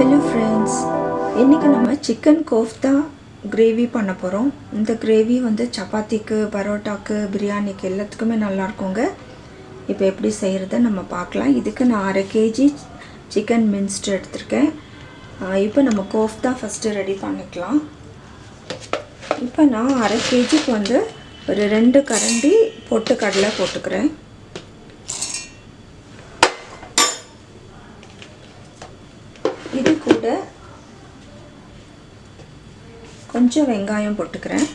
Hello friends இன்றைக்கி நம்ம chicken kofta gravy பண்ண போகிறோம் இந்த கிரேவி வந்து சப்பாத்திக்கு பரோட்டாக்கு பிரியாணிக்கு எல்லாத்துக்குமே நல்லாயிருக்குங்க இப்போ எப்படி செய்கிறத நம்ம பார்க்கலாம். இதுக்கு நான் அரை கேஜி சிக்கன் மின்ஸ்ட் எடுத்திருக்கேன். இப்போ நம்ம கோஃப்தா ஃபஸ்ட்டு ரெடி பண்ணிக்கலாம். இப்போ நான் அரை கேஜிக்கு வந்து ஒரு ரெண்டு கரண்டி பொட்டு கடலை போட்டுக்கிறேன் இது கூட கொஞ்சம் வெங்காயம் போட்டுக்கிறேன்.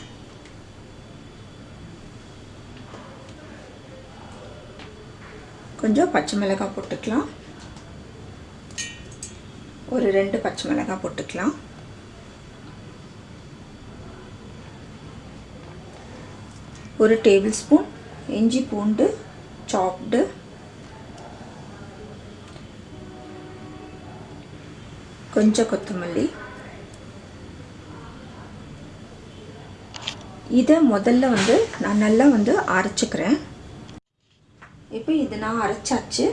கொஞ்சம் பச்சை மிளகாய் போட்டுக்கலாம். ஒரு ரெண்டு பச்சை மிளகாய் போட்டுக்கலாம். ஒரு டேபிள் ஸ்பூன் இஞ்சி பூண்டு சாப்டு. கொஞ்சம் கொத்தமல்லி. இதை முதல்ல வந்து நான் நல்லா வந்து அரைச்சிக்கிறேன். இப்போ இது நான் அரைச்சாச்சு.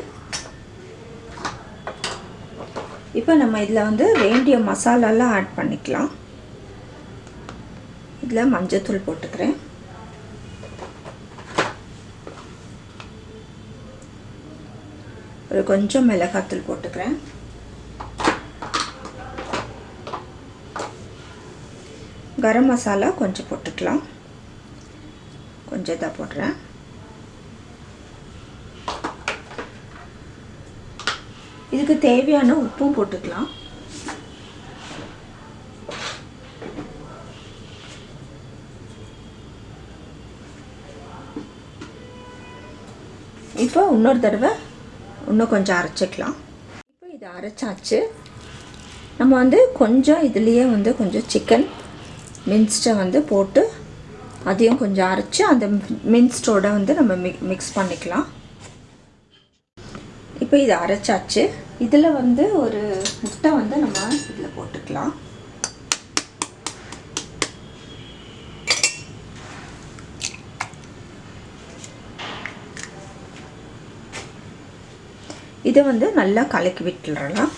இப்போ நம்ம இதில் வந்து வேண்டிய மசாலாலாம் ஆட் பண்ணிக்கலாம். இதில் மஞ்சத்தூள் போட்டுக்கிறேன். ஒரு கொஞ்சம் மிளகாத்தூள் போட்டுக்கிறேன். கரம் மசாலா கொஞ்சம் போட்டுக்கலாம். கொஞ்சம் இதாக போடுறேன். இதுக்கு தேவையான உப்பும் போட்டுக்கலாம். இப்போ இன்னொரு தடவை இன்னும் கொஞ்சம் அரைச்சிக்கலாம். இப்போ இதை அரைச்சாச்சு. நம்ம வந்து கொஞ்சம் இதுலேயே வந்து கொஞ்சம் சிக்கன் மின்ஸ்டை வந்து போட்டு அதையும் கொஞ்சம் அரைச்சி அந்த மின்ஸ்டோட வந்து நம்ம மிக் மிக்ஸ் பண்ணிக்கலாம். இப்போ இதை அரைச்சாச்சு. இதில் வந்து ஒரு முட்டை வந்து நம்ம இதில் போட்டுக்கலாம். இதை வந்து நல்லா கலக்கி விட்டுடலாம்.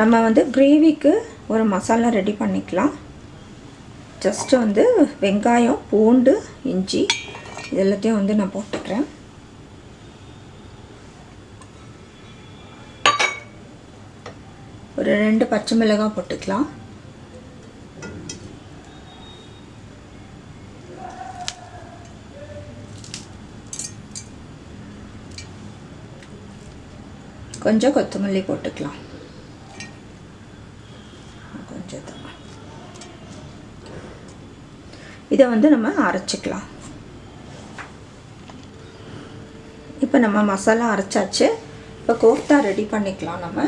நம்ம வந்து கிரேவிக்கு ஒரு மசாலா ரெடி பண்ணிக்கலாம். ஜஸ்ட்டு வந்து வெங்காயம் பூண்டு இஞ்சி இது எல்லாத்தையும் வந்து நான் போட்டுக்கிறேன். ஒரு ரெண்டு பச்சை மிளகாய் போட்டுக்கலாம். கொஞ்சம் கொத்தமல்லி போட்டுக்கலாம். வச்சது இதை வந்து நம்ம அரைச்சிக்கலாம். இப்போ நம்ம மசாலா அரைச்சாச்சு. இப்போ கோஃப்தா ரெடி பண்ணிக்கலாம் நம்ம.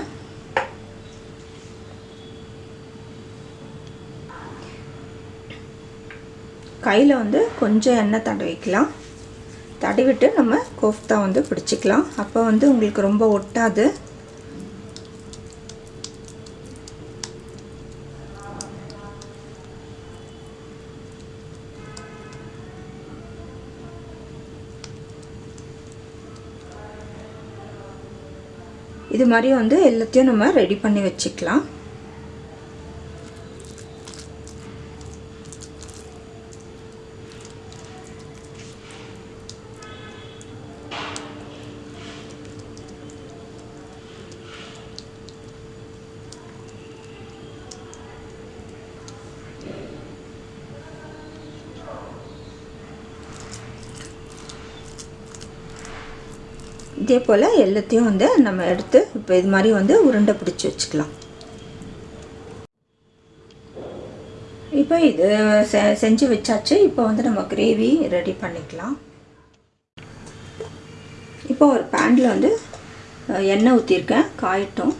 கையில் வந்து கொஞ்சம் எண்ணெய் தடவிக்கலாம் தடவிட்டு நம்ம கோஃப்தா வந்து பிடிச்சிக்கலாம். அப்போ வந்து உங்களுக்கு ரொம்ப ஒட்டாது. இது மாதிரி வந்து எல்லாத்தையும் நம்ம ரெடி பண்ணி வச்சுக்கலாம். இதே போல் எல்லாத்தையும் வந்து நம்ம எடுத்து இப்போ இது மாதிரி வந்து உருண்டை பிடிச்சி வச்சுக்கலாம். இப்போ இது செ செஞ்சு வச்சாச்சு. இப்போ வந்து நம்ம கிரேவி ரெடி பண்ணிக்கலாம். இப்போ ஒரு பேனில் வந்து எண்ணெய் ஊற்றிருக்கேன் காயட்டும்.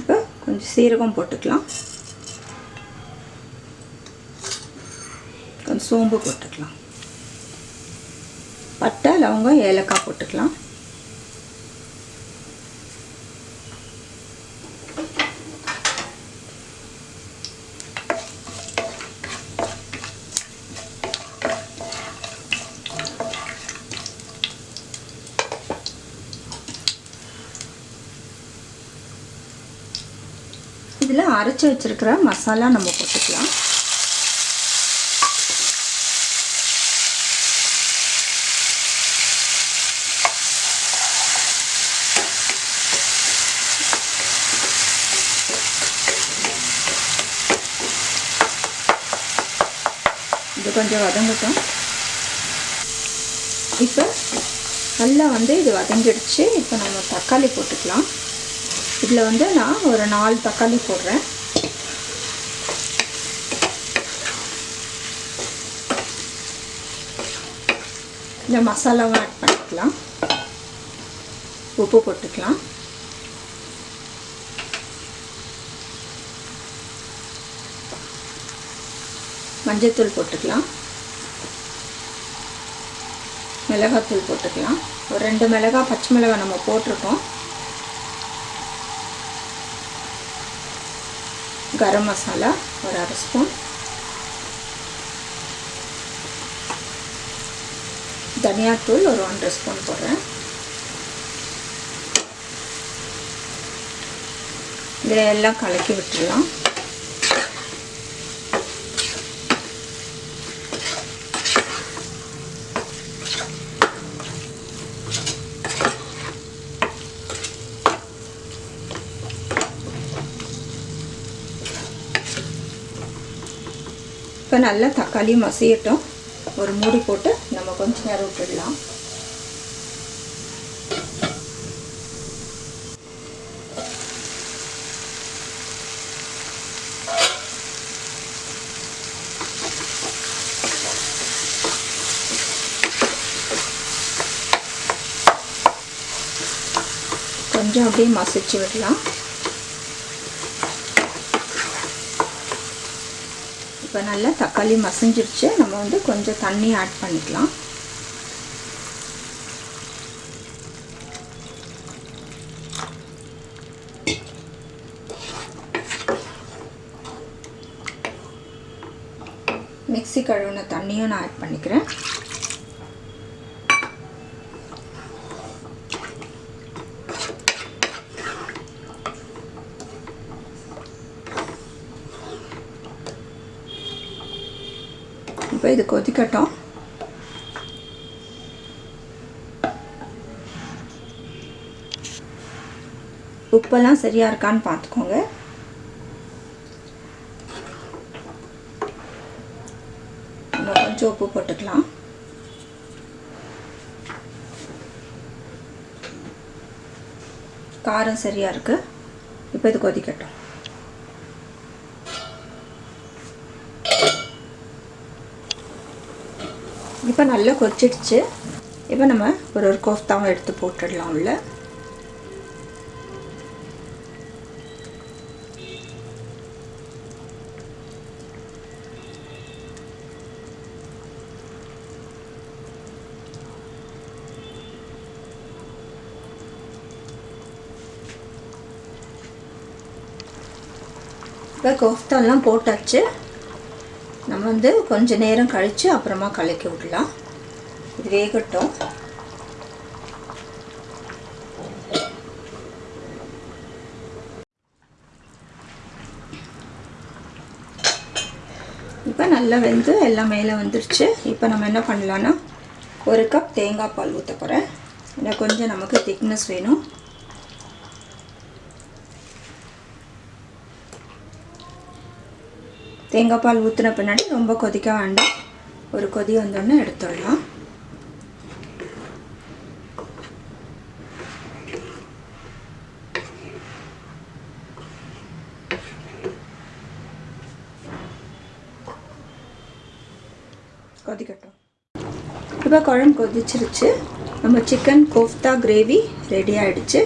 இப்போ கொஞ்சம் சீரகம் போட்டுக்கலாம். கொஞ்சம் சோம்பு போட்டுக்கலாம். பட்டை லவங்கம் ஏலக்காய் போட்டுக்கலாம். இதில் அரைச்சி வச்சிருக்கிற மசாலா நம்ம போட்டுக்கலாம். இது கொஞ்சம் வதங்கட்டும். இப்போ நல்லா வந்து இது வதங்கிடுச்சு. இப்போ நம்ம தக்காளி போட்டுக்கலாம். இதில் வந்து நான் ஒரு நாலு தக்காளி போடுறேன். இந்த மசாலாவும் ஆட் பண்ணிக்கலாம். உப்பு போட்டுக்கலாம். மஞ்சத்தூள் போட்டுக்கலாம். மிளகாத்தூள் போட்டுக்கலாம். ஒரு ரெண்டு மிளகாய் பச்சை மிளகாய் நம்ம போட்டிருக்கோம். கரம் மசாலா ஒரு அரை ஸ்பூன். தனியாத்தூள் ஒரு ஒன்றரை ஸ்பூன் போடுறேன். இதில் எல்லாம் கலக்கி விட்டுடலாம். இப்போ நல்லா தக்காளி மசியட்டும். ஒரு மூடி போட்டு நம்ம கொஞ்ச நேரம் விட்டுடலாம். கொஞ்சம் அப்படியே மசிச்சு விடலாம். நல்லா தக்காளி மசிஞ்சிருச்சு. நம்ம வந்து கொஞ்சம் தண்ணி ஆட் பண்ணிக்கலாம். மிக்ஸி கழுவின தண்ணியும் நான் ஆட் பண்ணிக்கிறேன். இப்போ இது கொதிக்கட்டும் உப்பெல்லாம் சரியாக இருக்கான்னு பார்த்துக்கோங்க கொஞ்சம் உப்பு போட்டுக்கலாம். காரம் சரியாக இருக்குது இப்போ இது கொதிக்கட்டும் இப்போ நல்லா கொச்சிடுச்சு இப்போ நம்ம ஒரு ஒரு கோஃப்தாவும் எடுத்து போட்டுடலாம் உள்ள. இப்போ கோஃப்தாலாம் போட்டாச்சு. வந்து கொஞ்ச நேரம் கழித்து அப்புறமா கலக்கி விடலாம். இது வேகட்டும். இப்போ நல்லா வெந்து எல்லாம் மேலே வந்துருச்சு. இப்போ நம்ம என்ன பண்ணலான்னா ஒரு கப் தேங்காய் பால் ஊற்ற போகிறேன் இன்னும் கொஞ்சம் நமக்கு திக்னஸ் வேணும். தேங்காய் பால் ஊற்றின பின்னாடி ரொம்ப கொதிக்க வேண்டாம். ஒரு கொதி வந்தோடனே எடுத்துடலாம். கொதிக்கட்டும். இப்போ குழம்பு கொதிச்சிருச்சு. நம்ம சிக்கன் கோஃப்தா கிரேவி ரெடி ஆகிடுச்சு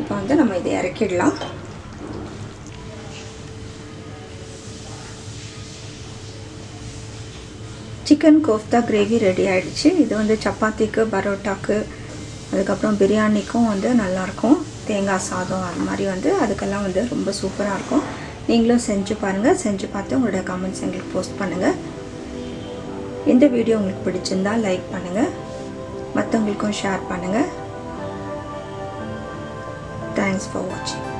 இப்போ வந்து நம்ம இதை இறக்கிடலாம். சிக்கன் கோஃப்தா கிரேவி ரெடி ஆகிடுச்சு இது வந்து சப்பாத்திக்கு பரோட்டாக்கு அதுக்கப்புறம் பிரியாணிக்கும் வந்து நல்லாயிருக்கும். தேங்காய் சாதம் அது மாதிரி வந்து அதுக்கெல்லாம் வந்து ரொம்ப சூப்பராக இருக்கும். நீங்களும் செஞ்சு பாருங்கள் செஞ்சு பார்த்து உங்களோட கமெண்ட்ஸ் எங்களுக்கு போஸ்ட் பண்ணுங்கள் இந்த வீடியோ உங்களுக்கு பிடிச்சிருந்தா லைக் பண்ணுங்கள் மற்றவங்களுக்கும் ஷேர் பண்ணுங்கள் தேங்க்ஸ் ஃபார் வாட்சிங்